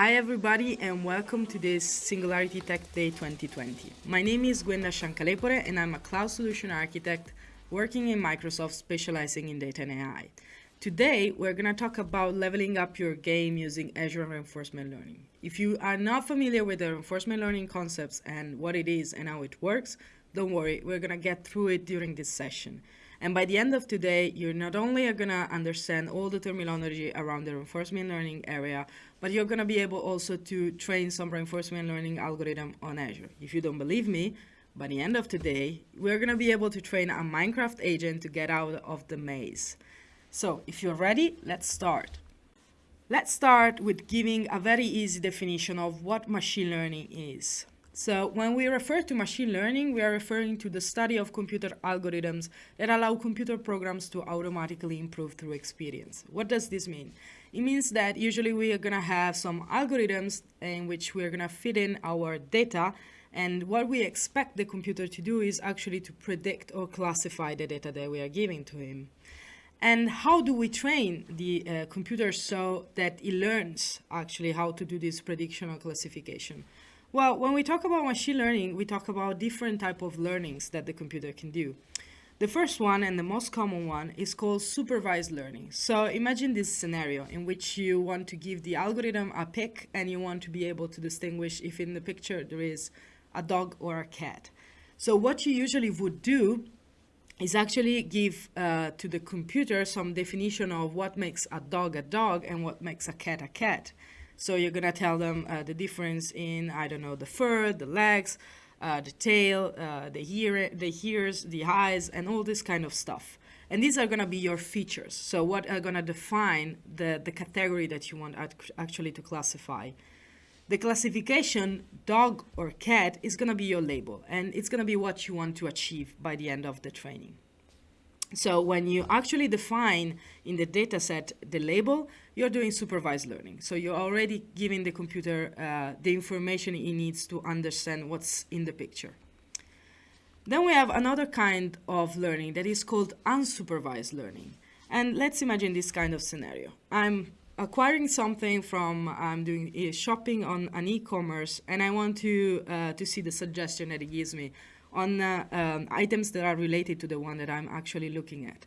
Hi everybody and welcome to this Singularity Tech Day 2020. My name is Gwenda Shankalepore and I'm a cloud solution architect working in Microsoft specializing in data and AI. Today we're going to talk about leveling up your game using Azure Reinforcement Learning. If you are not familiar with the reinforcement learning concepts and what it is and how it works, don't worry, we're going to get through it during this session. And by the end of today, you're not only going to understand all the terminology around the reinforcement learning area, but you're going to be able also to train some reinforcement learning algorithm on Azure. If you don't believe me, by the end of today, we're going to be able to train a Minecraft agent to get out of the maze. So if you're ready, let's start. Let's start with giving a very easy definition of what machine learning is. So when we refer to machine learning, we are referring to the study of computer algorithms that allow computer programs to automatically improve through experience. What does this mean? It means that usually we are going to have some algorithms in which we're going to fit in our data and what we expect the computer to do is actually to predict or classify the data that we are giving to him. And how do we train the uh, computer so that it learns actually how to do this prediction or classification? Well, when we talk about machine learning, we talk about different type of learnings that the computer can do. The first one and the most common one is called supervised learning. So imagine this scenario in which you want to give the algorithm a pic and you want to be able to distinguish if in the picture there is a dog or a cat. So what you usually would do is actually give uh, to the computer some definition of what makes a dog a dog and what makes a cat a cat. So you're gonna tell them uh, the difference in, I don't know, the fur, the legs, uh, the tail, uh, the, ear, the ears, the eyes, and all this kind of stuff. And these are gonna be your features. So what are gonna define the, the category that you want actually to classify. The classification, dog or cat, is gonna be your label, and it's gonna be what you want to achieve by the end of the training. So when you actually define in the data set the label, you're doing supervised learning. So you're already giving the computer uh, the information it needs to understand what's in the picture. Then we have another kind of learning that is called unsupervised learning. And let's imagine this kind of scenario. I'm acquiring something from, I'm doing uh, shopping on an e-commerce and I want to, uh, to see the suggestion that it gives me on uh, um, items that are related to the one that I'm actually looking at.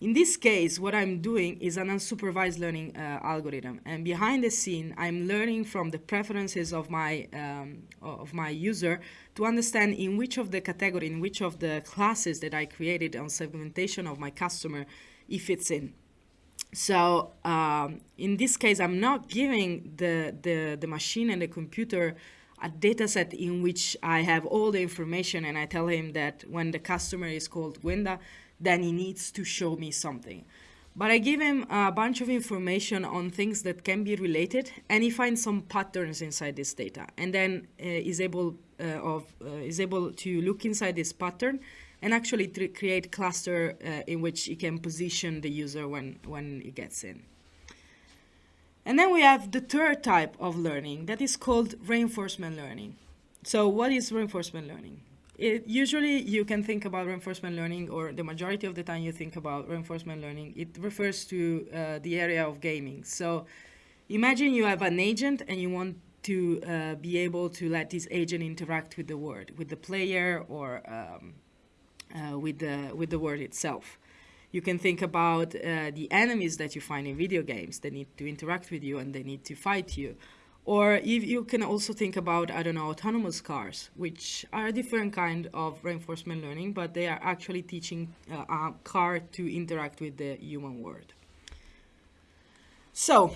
In this case, what I'm doing is an unsupervised learning uh, algorithm, and behind the scene, I'm learning from the preferences of my um, of my user to understand in which of the category, in which of the classes that I created on segmentation of my customer, it fits in. So um, in this case, I'm not giving the, the, the machine and the computer a data set in which I have all the information and I tell him that when the customer is called Gwenda, then he needs to show me something. But I give him a bunch of information on things that can be related and he finds some patterns inside this data and then uh, is able uh, of uh, is able to look inside this pattern and actually create cluster uh, in which he can position the user when when he gets in. And then we have the third type of learning that is called reinforcement learning. So what is reinforcement learning? It, usually you can think about reinforcement learning or the majority of the time you think about reinforcement learning, it refers to uh, the area of gaming. So imagine you have an agent and you want to uh, be able to let this agent interact with the word, with the player or um, uh, with, the, with the word itself. You can think about uh, the enemies that you find in video games. They need to interact with you and they need to fight you. Or if you can also think about, I don't know, autonomous cars, which are a different kind of reinforcement learning, but they are actually teaching uh, a car to interact with the human world. So,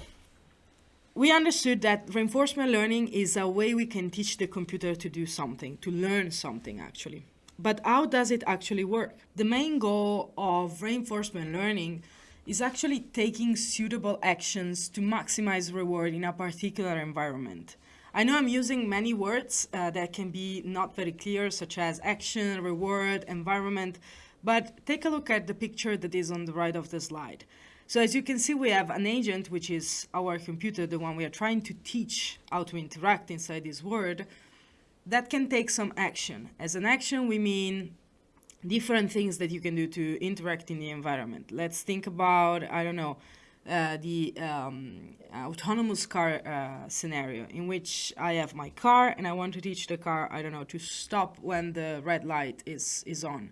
we understood that reinforcement learning is a way we can teach the computer to do something, to learn something actually. But how does it actually work? The main goal of reinforcement learning is actually taking suitable actions to maximize reward in a particular environment. I know I'm using many words uh, that can be not very clear, such as action, reward, environment, but take a look at the picture that is on the right of the slide. So as you can see, we have an agent, which is our computer, the one we are trying to teach how to interact inside this world, that can take some action. As an action, we mean different things that you can do to interact in the environment. Let's think about, I don't know, uh, the um, autonomous car uh, scenario in which I have my car and I want to teach the car, I don't know, to stop when the red light is, is on.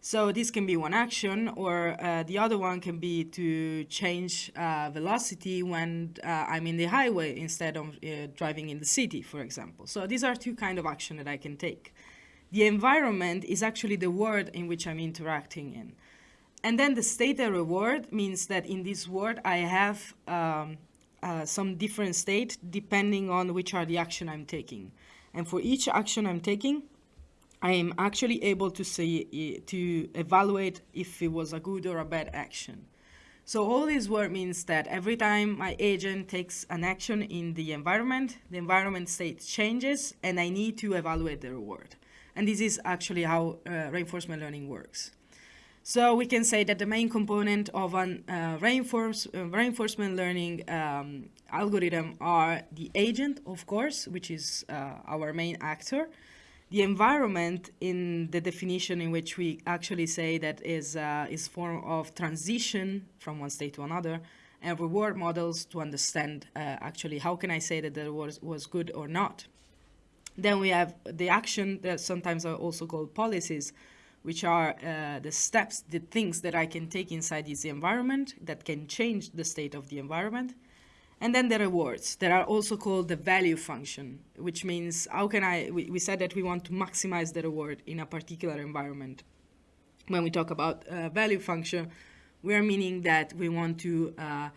So this can be one action, or uh, the other one can be to change uh, velocity when uh, I'm in the highway instead of uh, driving in the city, for example. So these are two kind of action that I can take. The environment is actually the world in which I'm interacting in. And then the state and reward means that in this world I have um, uh, some different state depending on which are the action I'm taking. And for each action I'm taking, I am actually able to see to evaluate if it was a good or a bad action. So all this work means that every time my agent takes an action in the environment, the environment state changes and I need to evaluate the reward. And this is actually how uh, reinforcement learning works. So we can say that the main component of an uh, reinforce, uh, reinforcement learning um, algorithm are the agent, of course, which is uh, our main actor, the environment in the definition in which we actually say that is uh, is form of transition from one state to another and reward models to understand uh, actually how can I say that the was, was good or not. Then we have the action that sometimes are also called policies, which are uh, the steps, the things that I can take inside this environment that can change the state of the environment. And then the rewards that are also called the value function, which means how can I, we, we said that we want to maximize the reward in a particular environment. When we talk about uh, value function, we are meaning that we want to uh,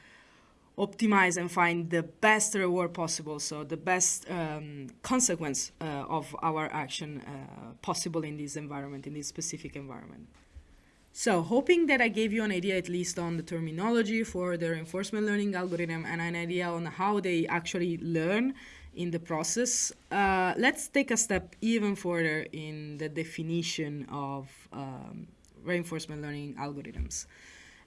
optimize and find the best reward possible, so the best um, consequence uh, of our action uh, possible in this environment, in this specific environment. So hoping that I gave you an idea at least on the terminology for the reinforcement learning algorithm and an idea on how they actually learn in the process, uh, let's take a step even further in the definition of um, reinforcement learning algorithms.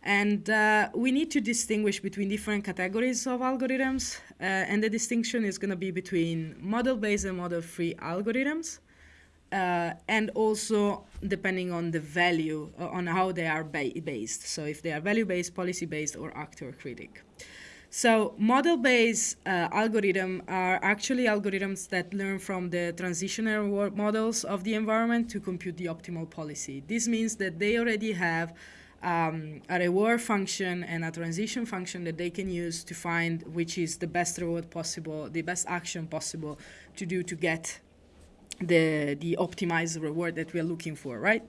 And uh, we need to distinguish between different categories of algorithms, uh, and the distinction is going to be between model-based and model-free algorithms uh, and also depending on the value, uh, on how they are ba based. So if they are value-based, policy-based, or actor-critic. So model-based uh, algorithms are actually algorithms that learn from the transitional models of the environment to compute the optimal policy. This means that they already have um, a reward function and a transition function that they can use to find which is the best reward possible, the best action possible to do to get the, the optimized reward that we are looking for, right?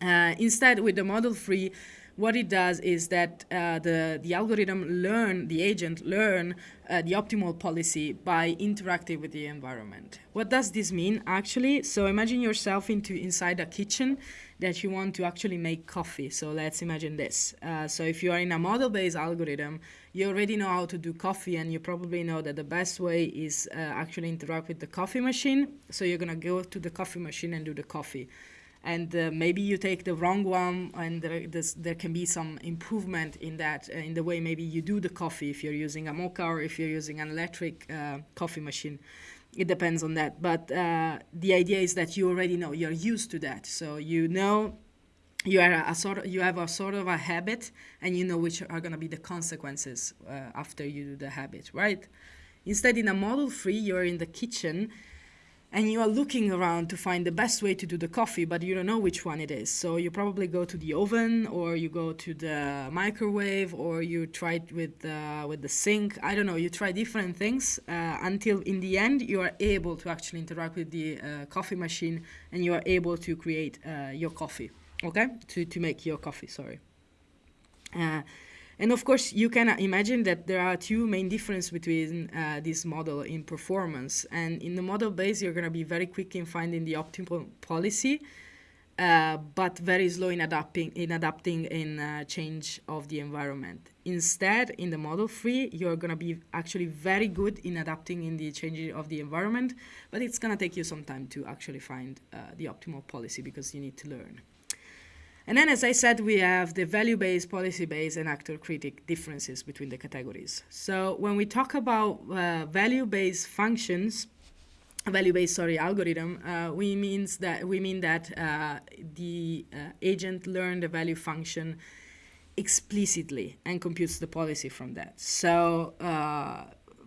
Uh, instead, with the model free, what it does is that uh, the, the algorithm learn, the agent learn uh, the optimal policy by interacting with the environment. What does this mean actually? So imagine yourself into inside a kitchen that you want to actually make coffee. So let's imagine this. Uh, so if you are in a model-based algorithm, you already know how to do coffee and you probably know that the best way is uh, actually interact with the coffee machine. So you're gonna go to the coffee machine and do the coffee. And uh, maybe you take the wrong one and there, there can be some improvement in that uh, in the way maybe you do the coffee if you're using a mocha or if you're using an electric uh, coffee machine. It depends on that. But uh, the idea is that you already know you're used to that. So you know you are a, a sort of, you have a sort of a habit and you know which are going to be the consequences uh, after you do the habit right instead in a model free you're in the kitchen and you are looking around to find the best way to do the coffee, but you don't know which one it is. So you probably go to the oven, or you go to the microwave, or you try it with uh, with the sink. I don't know. You try different things uh, until in the end you are able to actually interact with the uh, coffee machine, and you are able to create uh, your coffee. Okay, to to make your coffee. Sorry. Uh, and of course, you can imagine that there are two main differences between uh, this model in performance. And in the model base, you're going to be very quick in finding the optimal policy, uh, but very slow in adapting in adapting in uh, change of the environment. Instead, in the model free, you're going to be actually very good in adapting in the change of the environment, but it's going to take you some time to actually find uh, the optimal policy because you need to learn. And then, as I said, we have the value-based, policy-based, and actor-critic differences between the categories. So when we talk about uh, value-based functions, value-based, sorry, algorithm, uh, we means that we mean that uh, the uh, agent learn the value function explicitly and computes the policy from that. So uh,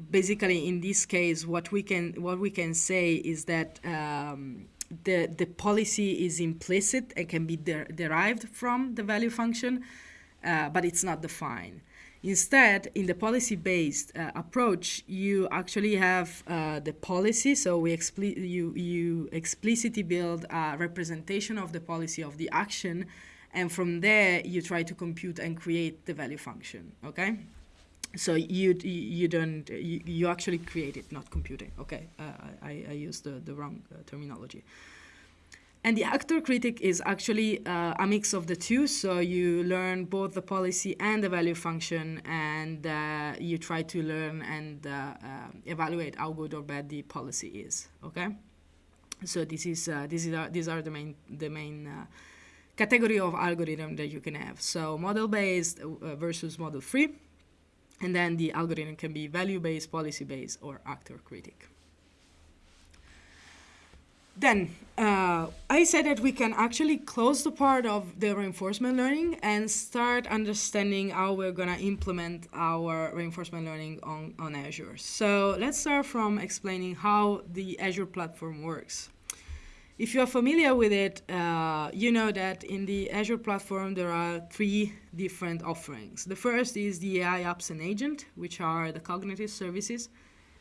basically, in this case, what we can what we can say is that um, the the policy is implicit and can be der derived from the value function, uh, but it's not defined. Instead, in the policy-based uh, approach, you actually have uh, the policy. So we expli you you explicitly build a representation of the policy of the action, and from there you try to compute and create the value function. Okay. So you you don't you, you actually create it, not computing. Okay, uh, I I used the the wrong uh, terminology. And the actor critic is actually uh, a mix of the two. So you learn both the policy and the value function, and uh, you try to learn and uh, uh evaluate how good or bad the policy is. Okay. So this is this is uh, these are the main the main category of algorithm that you can have. So model based versus model free, and then the algorithm can be value based, policy based, or actor critic. Then uh, I said that we can actually close the part of the reinforcement learning and start understanding how we're going to implement our reinforcement learning on, on Azure. So let's start from explaining how the Azure platform works. If you're familiar with it, uh, you know that in the Azure platform there are three different offerings. The first is the AI apps and agent, which are the cognitive services.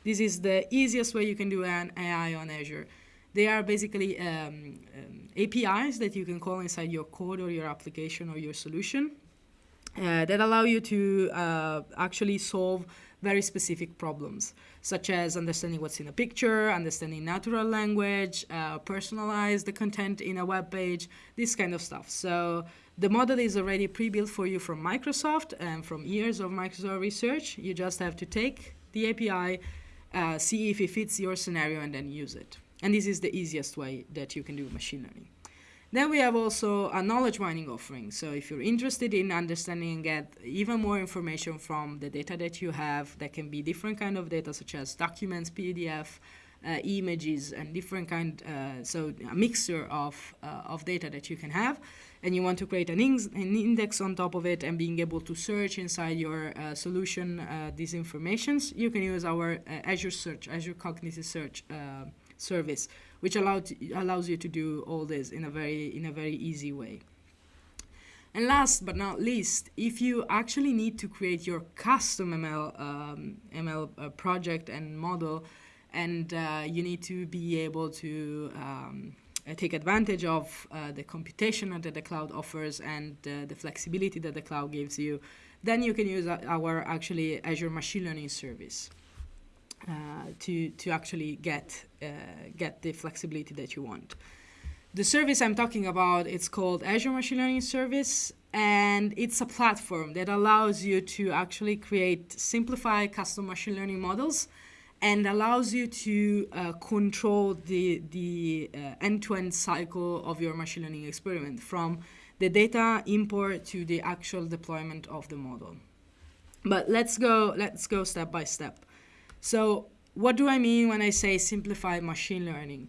This is the easiest way you can do an AI on Azure. They are basically um, um, APIs that you can call inside your code or your application or your solution uh, that allow you to uh, actually solve very specific problems, such as understanding what's in a picture, understanding natural language, uh, personalize the content in a web page, this kind of stuff. So the model is already pre-built for you from Microsoft and from years of Microsoft research. You just have to take the API, uh, see if it fits your scenario, and then use it. And this is the easiest way that you can do machine learning. Then we have also a knowledge mining offering. So if you're interested in understanding and get even more information from the data that you have, that can be different kind of data such as documents, PDF, uh, images, and different kind, uh, so a mixture of, uh, of data that you can have, and you want to create an, an, index on top of it and being able to search inside your uh, solution uh, these informations, you can use our uh, Azure Search, Azure Cognitive Search service, which allowed allows you to do all this in a very in a very easy way. And last but not least, if you actually need to create your custom ML um, ML uh, project and model, and uh, you need to be able to um, uh, take advantage of uh, the computation that the cloud offers and uh, the flexibility that the cloud gives you, then you can use our actually Azure Machine Learning service. Uh, to to actually get uh, get the flexibility that you want. The service I'm talking about it's called Azure Machine Learning Service, and it's a platform that allows you to actually create simplified custom machine learning models and allows you to uh, control the, the uh, end-to-end -end cycle of your machine learning experiment from the data import to the actual deployment of the model. But let's go, let's go step by step. So what do I mean when I say simplified machine learning?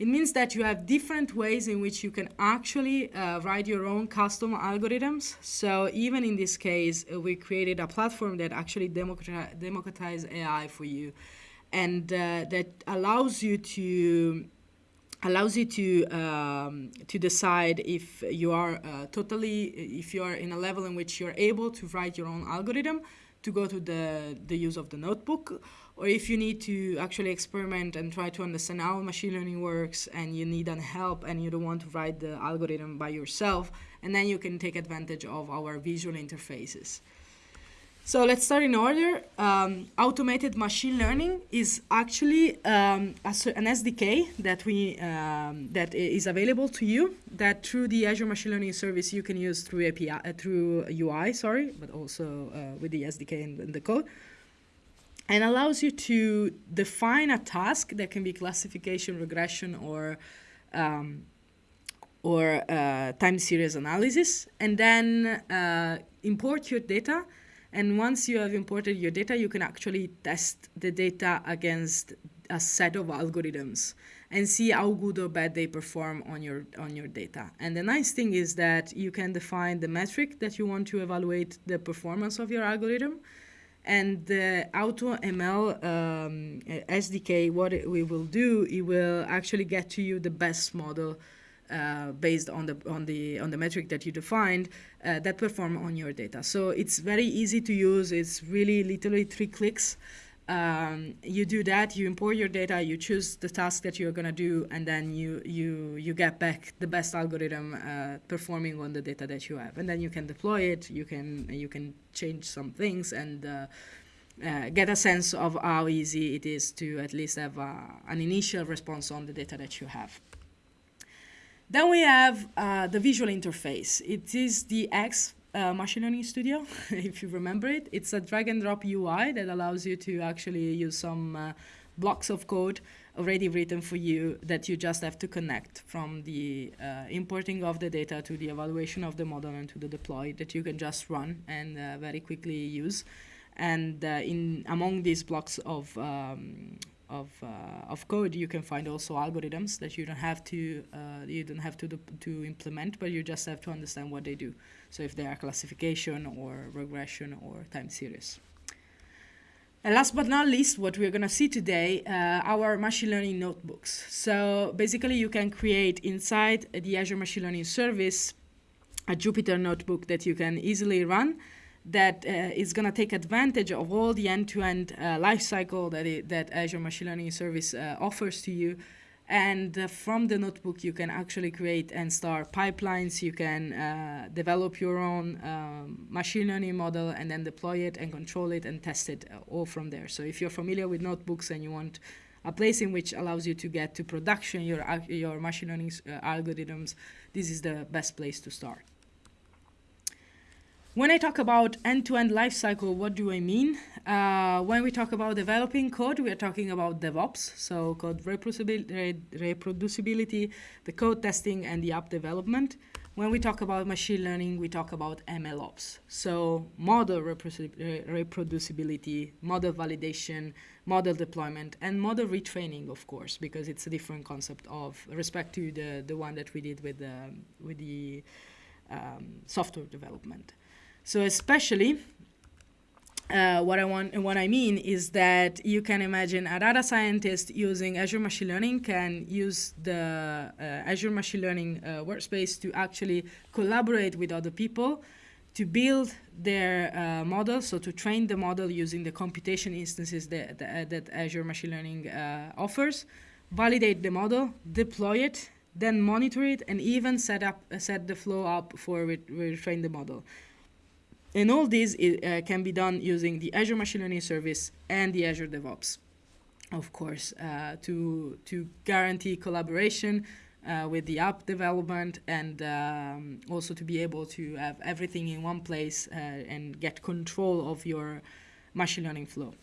It means that you have different ways in which you can actually uh, write your own custom algorithms. So even in this case, uh, we created a platform that actually democratize, AI for you and uh, that allows you to allows you to um, to decide if you are uh, totally if you are in a level in which you're able to write your own algorithm to go to the the use of the notebook or if you need to actually experiment and try to understand how machine learning works and you need an help and you don't want to write the algorithm by yourself, and then you can take advantage of our visual interfaces. So let's start in order. Um, automated machine learning is actually um, an SDK that we um, that is available to you. That through the Azure Machine Learning Service you can use through API uh, through UI, sorry, but also uh, with the SDK and the code and allows you to define a task that can be classification, regression, or um, or uh, time series analysis, and then uh, import your data. And once you have imported your data, you can actually test the data against a set of algorithms. and see how good or bad they perform on your on your data. And the nice thing is that you can define the metric that you want to evaluate the performance of your algorithm. And the AutoML um, SDK, what we will do, it will actually get to you the best model uh, based on the on the on the metric that you defined uh, that perform on your data. So it's very easy to use. It's really literally three clicks. Um, you do that, you import your data, you choose the task that you're going to do, and then you, you, you get back the best algorithm uh, performing on the data that you have. And then you can deploy it, you can, you can change some things and uh, uh, get a sense of how easy it is to at least have uh, an initial response on the data that you have. Then we have uh, the visual interface. It is the X uh, Machine Learning Studio, if you remember it. It's a drag and drop UI that allows you to actually use some uh, blocks of code already written for you that you just have to connect from the uh, importing of the data to the evaluation of the model and to the deploy that you can just run and uh, very quickly use. And uh, in among these blocks of um, of, uh, of code, you can find also algorithms that you don't have to uh, you don't have to to implement, but you just have to understand what they do. So if they are classification or regression or time series. And last but not least, what we're going to see today, uh, our machine learning notebooks. So basically, you can create inside the Azure Machine Learning Service a Jupyter notebook that you can easily run that uh, is going to take advantage of all the end-to-end -end, uh, lifecycle that, it, that Azure Machine Learning Service uh, offers to you. And uh, from the notebook, you can actually create and start pipelines. You can uh, develop your own um, machine learning model and then deploy it and control it and test it uh, all from there. So if you're familiar with notebooks and you want a place in which allows you to get to production your, your machine learning algorithms, this is the best place to start. When I talk about end-to-end lifecycle, what do I mean? Uh, when we talk about developing code, we are talking about DevOps, so code reproducibility, reproducibility, the code testing, and the app development. When we talk about machine learning, we talk about MLOps, so model reproducibility, model validation, model deployment, and model retraining, of course, because it's a different concept of respect to the, the one that we did with the, with the um, software development. So especially uh, what I want what I mean is that you can imagine a data scientist using Azure Machine Learning can use the uh, Azure Machine Learning uh, workspace to actually collaborate with other people to build their uh, model, so to train the model using the computation instances that, that, that Azure Machine Learning uh, offers, validate the model, deploy it, then monitor it, and even set up set the flow up for retrain the model. And all this uh, can be done using the Azure Machine Learning Service and the Azure DevOps, of course, uh, to, to guarantee collaboration uh, with the app development and um, also to be able to have everything in one place uh, and get control of your machine learning flow.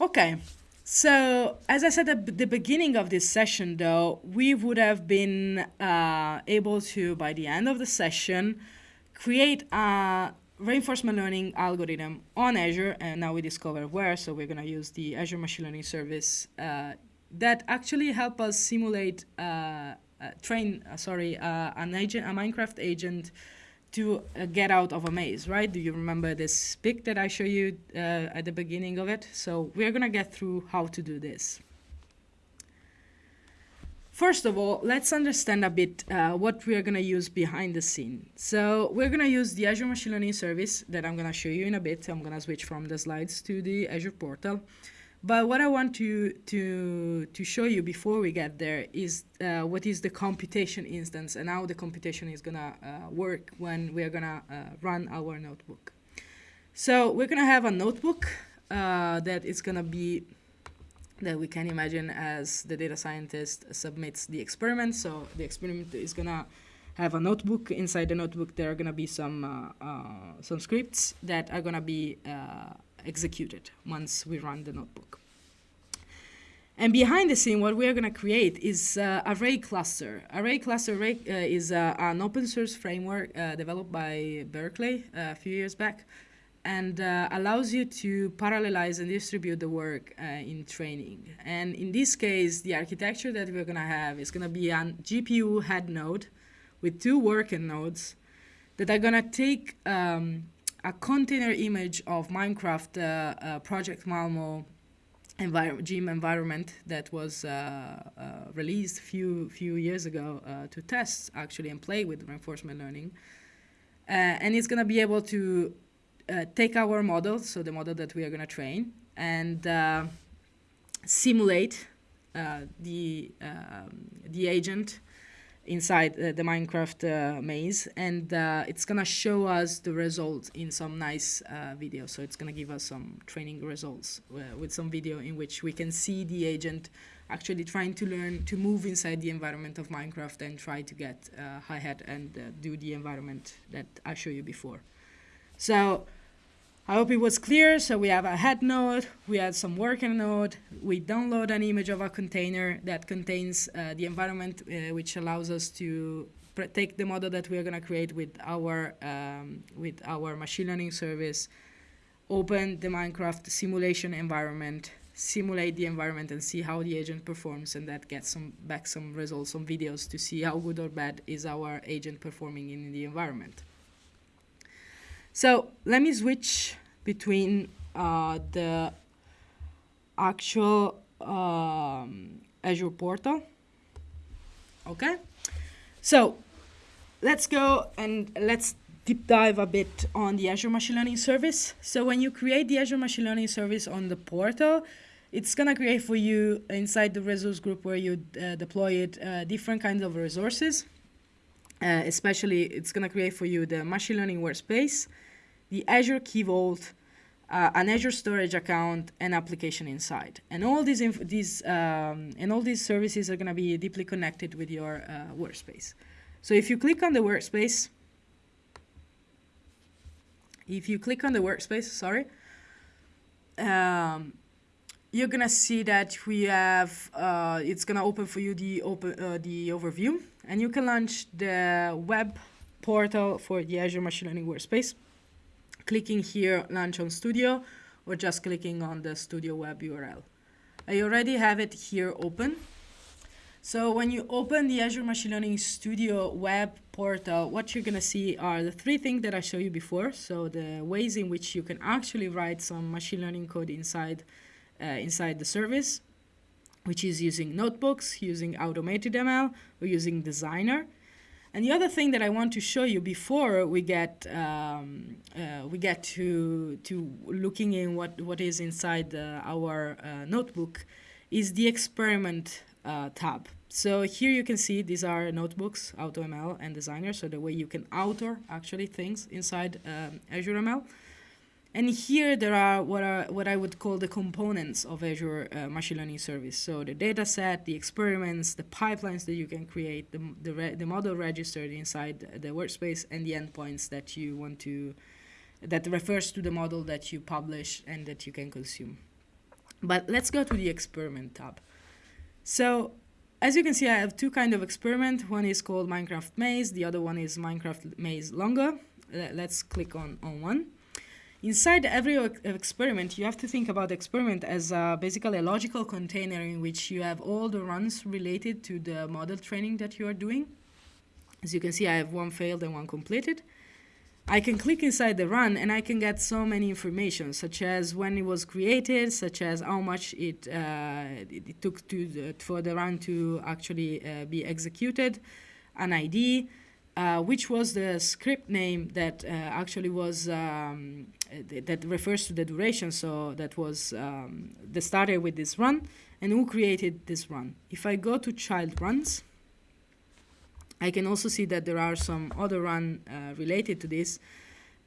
Okay, so as I said at the beginning of this session, though, we would have been uh, able to, by the end of the session, create a reinforcement learning algorithm on Azure, and now we discover where, so we're going to use the Azure Machine Learning Service uh, that actually help us simulate, uh, uh, train, uh, sorry, uh, an agent, a Minecraft agent to get out of a maze, right? Do you remember this pic that I showed you at the beginning of it? So we're going to get through how to do this. First of all, let's understand a bit uh, what we are going to use behind the scene. So we're going to use the Azure Machine Learning Service that I'm going to show you in a bit. I'm going to switch from the slides to the Azure portal. But what I want to, to, to show you before we get there is uh, what is the computation instance and how the computation is going to uh, work when we are going to uh, run our notebook. So we're going to have a notebook uh, that is going to be that we can imagine as the data scientist submits the experiment. So the experiment is gonna have a notebook. Inside the notebook, there are gonna be some uh, uh, some scripts that are gonna be uh, executed once we run the notebook. And behind the scene, what we are going to create is uh, a Ray Cluster. Ray Cluster Ray, uh, is uh, an open source framework uh, developed by Berkeley uh, a few years back and uh, allows you to parallelize and distribute the work uh, in training. And in this case, the architecture that we're going to have is going to be a GPU head node with two working nodes that are going to take um, a container image of Minecraft uh, uh Project Malmo envir gym environment that was uh, uh, released a few, few years ago to test actually and play with reinforcement learning. and it's going to be able to uh, take our model, so the model that we are going to train, and uh, simulate uh, the um, the agent inside uh, the Minecraft uh, maze, and uh, it's gonna show us the results in some nice video. So it's gonna give us some training results with some video in which we can see the agent actually trying to learn to move inside the environment of Minecraft and try to get high hat and do the environment that I showed you before. So I hope it was clear. So we have a head node, we have some working node, we download an image of a container that contains uh, the environment, uh, which allows us to take the model that we are going to create with our, um, with our machine learning service, open the Minecraft simulation environment, simulate the environment and see how the agent performs and that gets some back some results, some videos to see how good or bad is our agent performing in the environment. So let me switch between uh, the actual um, Azure portal. Okay, so let's go and let's deep dive a bit on the Azure Machine Learning Service. So when you create the Azure Machine Learning Service on the portal, it's gonna create for you inside the resource group where you uh, deploy it uh, different kinds of resources. Uh, especially, it's gonna create for you the machine learning workspace, the Azure Key Vault, uh, an Azure Storage account, and Application Insights. And all these these um, and all these services are going to be deeply connected with your uh, workspace. So if you click on the workspace, if you click on the workspace, sorry, um, you're gonna see that we have uh, it's gonna open for you the open uh, the overview, and you can launch the web portal for the Azure Machine Learning Workspace clicking here launch on studio or just clicking on the studio web URL. I already have it here open. So when you open the Azure Machine Learning Studio web portal, what you're going to see are the three things that I showed you before. So the ways in which you can actually write some machine learning code inside, uh, inside the service, which is using notebooks, using automated ML, or using Designer. And the other thing that I want to show you before we get um, uh, we get to to looking in what what is inside uh, our uh, notebook is the experiment uh, tab. So here you can see these are notebooks, AutoML and Designer, so the way you can author actually things inside um, Azure ML. And here there are what are what I would call the components of Azure uh, Machine Learning Service. So the data set, the experiments, the pipelines that you can create, the, the, the model registered inside the workspace, and the endpoints that you want to, that refers to the model that you publish and that you can consume. But let's go to the experiment tab. So as you can see, I have two kind of experiment. One is called Minecraft Maze. The other one is Minecraft Maze Longer. Let's click on, on one. Inside every experiment, you have to think about the experiment as uh, basically a logical container in which you have all the runs related to the model training that you are doing. As you can see, I have one failed and one completed. I can click inside the run and I can get so many information, such as when it was created, such as how much it, uh, it took to the, for the run to actually uh, be executed, an ID, uh, which was the script name that uh, actually was um, th that refers to the duration. So that was um, the starter with this run and who created this run. If I go to child runs, I can also see that there are some other run uh, related to this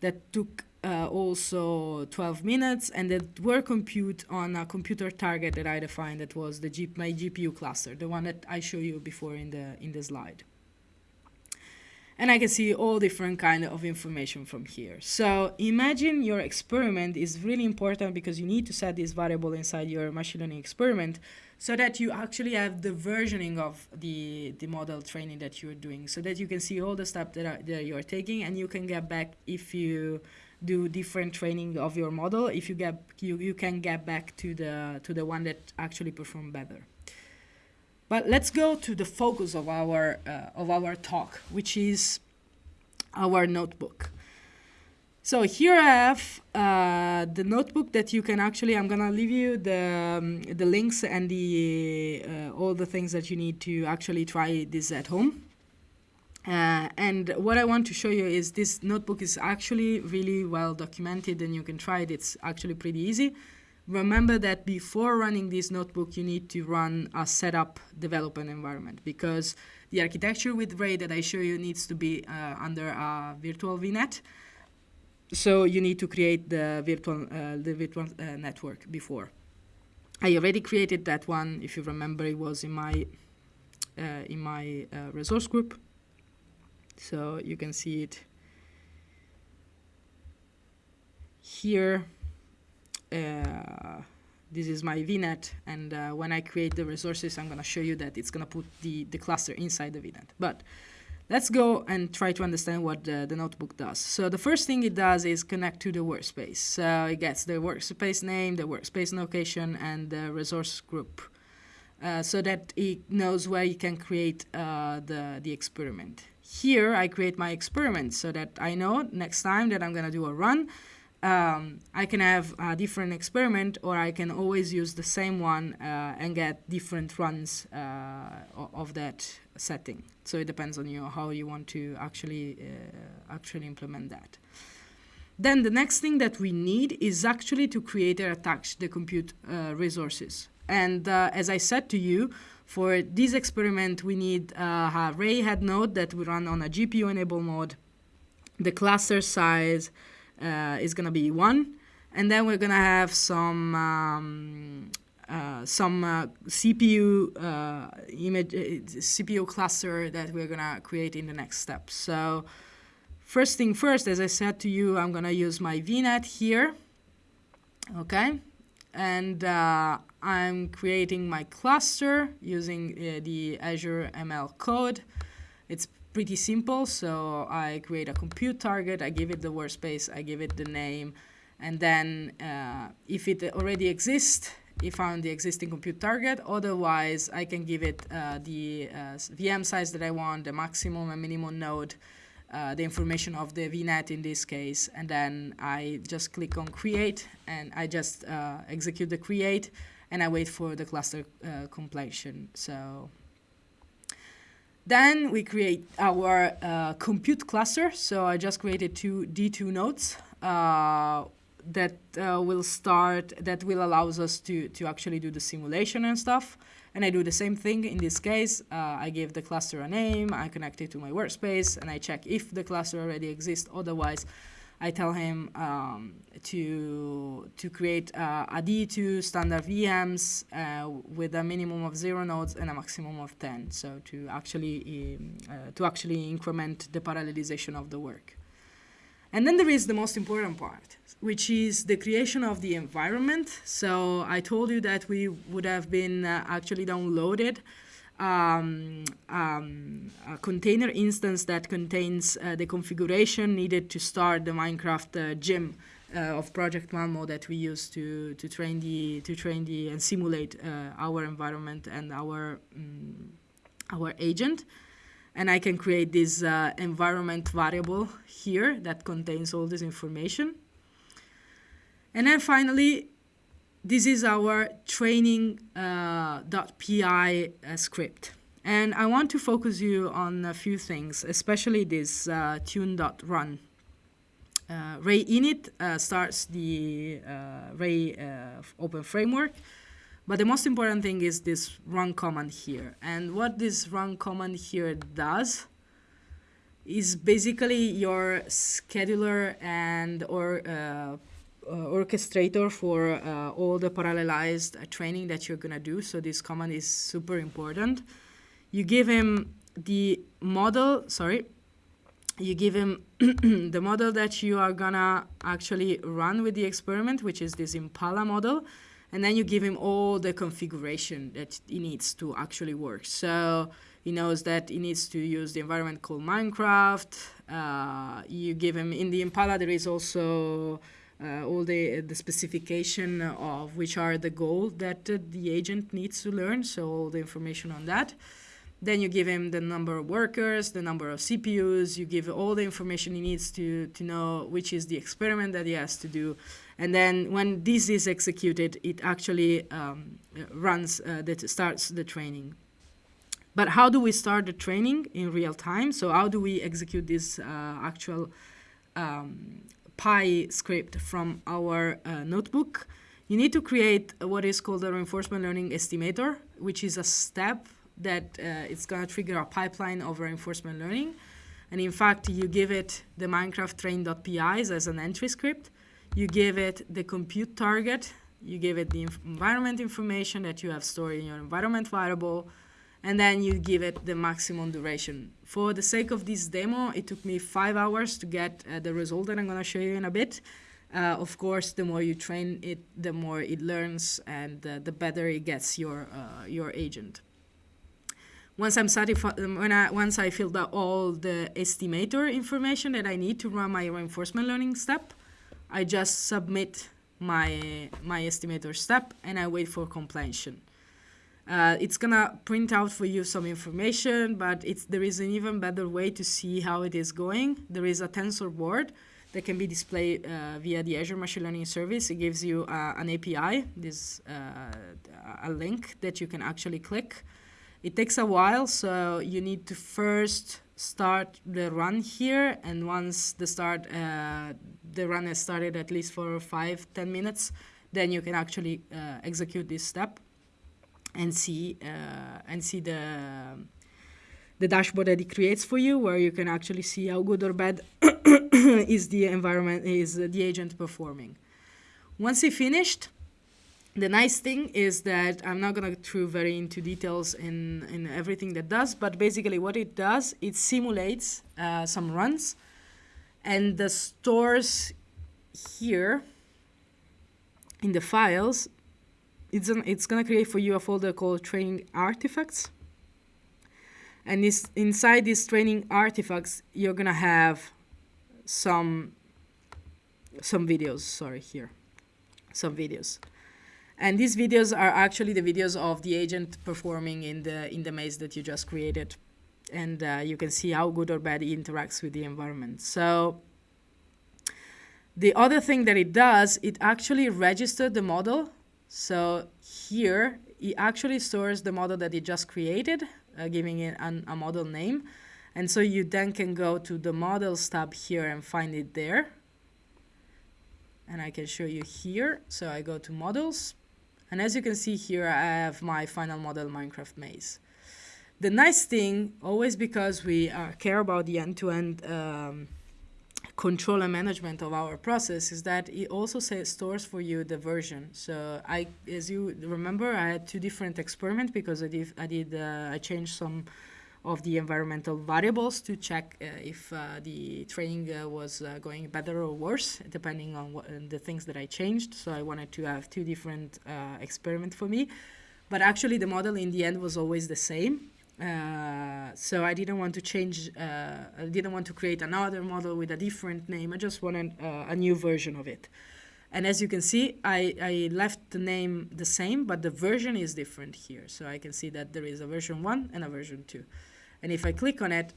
that took uh, also 12 minutes and that were compute on a computer target that I defined that was the G my GPU cluster, the one that I showed you before in the in the slide and I can see all different kind of information from here. So imagine your experiment is really important because you need to set this variable inside your machine learning experiment so that you actually have the versioning of the, the model training that you're doing so that you can see all the steps that, that you're taking and you can get back if you do different training of your model if you get you, you can get back to the to the one that actually perform better but let's go to the focus of our uh, of our talk which is our notebook so here I have uh, the notebook that you can actually, I'm gonna leave you the, um, the links and the, uh, all the things that you need to actually try this at home. Uh, and what I want to show you is this notebook is actually really well documented and you can try it. It's actually pretty easy. Remember that before running this notebook, you need to run a setup development environment because the architecture with Ray that I show you needs to be uh, under a virtual VNet. So you need to create the virtual, uh, the virtual uh, network before. I already created that one. If you remember, it was in my uh, in my uh, resource group. So you can see it here. Uh, this is my VNet, and uh, when I create the resources, I'm going to show you that it's going to put the, the cluster inside the VNet. But Let's go and try to understand what the, the, notebook does. So the first thing it does is connect to the workspace. So it gets the workspace name, the workspace location, and the resource group. Uh, so that it knows where you can create uh, the, the experiment. Here I create my experiment so that I know next time that I'm going to do a run, um, I can have a different experiment or I can always use the same one uh, and get different runs uh, of that setting. So it depends on you how you want to actually uh, actually implement that. Then the next thing that we need is actually to create or attach the compute uh, resources. And uh, as I said to you, for this experiment, we need uh, a Ray head node that we run on a GPU-enabled mode, the cluster size, uh, is going to be 1. And then we're going to have some um, uh, some uh, CPU uh, image uh, CPU cluster that we're gonna create in the next step. So first thing first, as I said to you, I'm gonna use my VNet here, okay, and uh, I'm creating my cluster using the Azure ML code. It's pretty simple. So I create a compute target, I give it the workspace, I give it the name, and then uh, if it already exists, it found the existing compute target. Otherwise, I can give it uh, the uh, VM size that I want, the maximum and minimum node, uh, the information of the VNet in this case, and then I just click on create, and I just uh, execute the create, and I wait for the cluster uh, completion. So then we create our uh, compute cluster. So I just created two D2 nodes uh, that uh, will start, that will allows us to, to actually do the simulation and stuff. And I do the same thing in this case. Uh, I give the cluster a name, I connect it to my workspace, and I check if the cluster already exists. Otherwise, I tell him um, to to create uh, a D2 standard VMs uh, with a minimum of zero nodes and a maximum of 10. So to actually um, uh, to actually increment the parallelization of the work. And then there is the most important part, which is the creation of the environment. So I told you that we would have been uh, actually downloaded um, um, a container instance that contains uh, the configuration needed to start the Minecraft uh, gym uh, of Project Malmo that we use to to train the to train the and simulate our environment and our um, our agent. And I can create this uh, environment variable here that contains all this information. And then finally, this is our training.py uh, script. And I want to focus you on a few things, especially this uh, tune.run. Uh, Ray init uh, starts the uh, Ray uh, open framework, but the most important thing is this run command here. And what this run command here does is basically your scheduler and or uh, uh, orchestrator for uh, all the parallelized uh, training that you're going to do. So this command is super important. You give him the model, sorry, you give him the model that you are going to actually run with the experiment, which is this Impala model. And then you give him all the configuration that he needs to actually work. So He knows that he needs to use the environment called Minecraft. Uh, you give him, in the Impala there is also uh, all the, the specification of which are the goals that uh, the agent needs to learn, so all the information on that. Then you give him the number of workers, the number of CPUs, you give all the information he needs to, to know which is the experiment that he has to do. And then when this is executed, it actually um, runs, uh, that starts the training. But how do we start the training in real time? So how do we execute this uh, actual um, Pi script from our uh, notebook? You need to create what is called a reinforcement learning estimator, which is a step that uh, it's going to trigger a pipeline of reinforcement learning. And in fact, you give it the Minecraft train.pis as an entry script. You give it the compute target. You give it the environment information that you have stored in your environment variable. And then you give it the maximum duration. For the sake of this demo, it took me five hours to get uh, the result that I'm going to show you in a bit. Uh, of course, the more you train it, the more it learns and uh, the better it gets your, uh, your agent. Once I'm satisfied, when I, once I filled out all the estimator information that I need to run my reinforcement learning step, I just submit my, my estimator step and I wait for completion. Uh, it's gonna print out for you some information, but it's, there is an even better way to see how it is going. There is a TensorBoard that can be displayed uh, via the Azure Machine Learning Service. It gives you uh, an API, this uh, a link that you can actually click it takes a while, so you need to first start the run here, and once the start uh, the run has started at least for five ten minutes, then you can actually uh, execute this step and see uh, and see the the dashboard that it creates for you, where you can actually see how good or bad is the environment is the agent performing. Once he finished, the nice thing is that I'm not going to go very into details in, in everything that does, but basically what it does, it simulates uh, some runs and the stores here in the files, it's, an, it's going to create for you a folder called training artifacts. And this, inside these training artifacts, you're going to have some, some videos, sorry, here, some videos. And these videos are actually the videos of the agent performing in the, in the maze that you just created. And uh, you can see how good or bad it interacts with the environment. So the other thing that it does, it actually registers the model. So here, it actually stores the model that it just created, uh, giving it an, a model name. And so you then can go to the models tab here and find it there. And I can show you here. So I go to models, and as you can see here, I have my final model Minecraft maze. The nice thing, always because we uh, care about the end-to-end -end, um, control and management of our process, is that it also say, stores for you the version. So I, as you remember, I had two different experiments because I did, I, did, uh, I changed some of the environmental variables to check uh, if uh, the training uh, was uh, going better or worse, depending on what, the things that I changed. So I wanted to have two different uh, experiments for me. But actually, the model in the end was always the same. Uh, so I didn't want to change, I didn't want to create another model with a different name. I just wanted a new version of it. And as you can see, I, I left the name the same, but the version is different here. So I can see that there is a version 1 and a version 2. And if I click on it,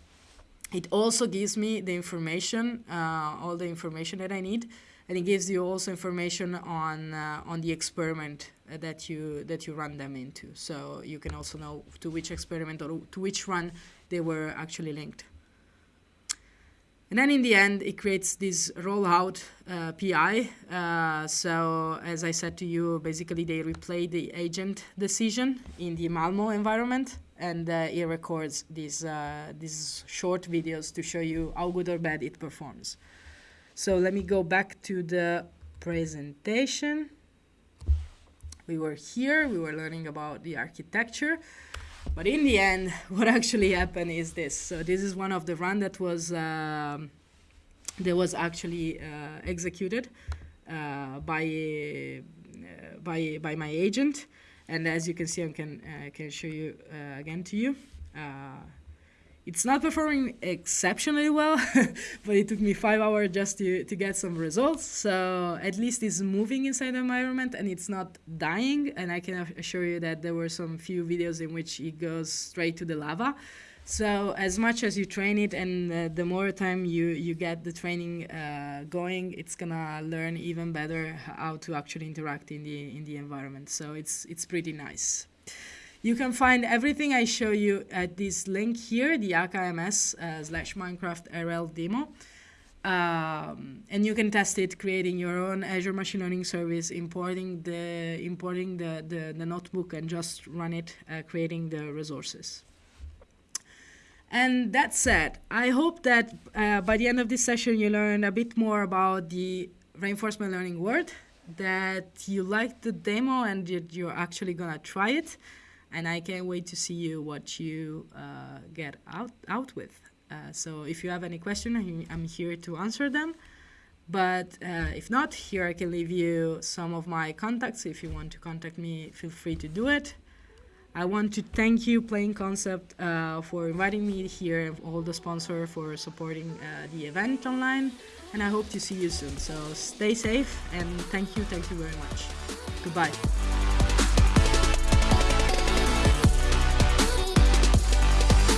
it also gives me the information, uh, all the information that I need, and it gives you also information on uh, on the experiment that you that you run them into. So you can also know to which experiment or to which run they were actually linked. And then in the end, it creates this rollout uh, PI. Uh, so as I said to you, basically they replay the agent decision in the Malmo environment and uh, it records these, uh, these short videos to show you how good or bad it performs. So let me go back to the presentation. We were here, we were learning about the architecture, but in the end, what actually happened is this. So this is one of the run that was, um, that was actually uh, executed uh, by, uh, by, by my agent. And as you can see, I can, uh, can show you uh, again to you. It's not performing exceptionally well, but it took me five hours just to, to get some results. So at least it's moving inside the environment and it's not dying. And I can assure you that there were some few videos in which it goes straight to the lava. So as much as you train it and uh, the more time you, you get the training uh, going, it's gonna learn even better how to actually interact in the, in the environment. So it's, it's pretty nice. You can find everything I show you at this link here, the AKMS uh, slash Minecraft RL demo. Um, and you can test it creating your own Azure Machine Learning service, importing the importing the, the, the notebook and just run it, uh, creating the resources. And that said, I hope that uh, by the end of this session you learn a bit more about the reinforcement learning world, that you liked the demo and that you're actually gonna try it and I can't wait to see you what you uh, get out out with. Uh, so if you have any question, I'm here to answer them. But uh, if not, here I can leave you some of my contacts. If you want to contact me, feel free to do it. I want to thank you, Playing Concept, uh, for inviting me here and all the sponsor for supporting uh, the event online. And I hope to see you soon. So stay safe and thank you, thank you very much. Goodbye.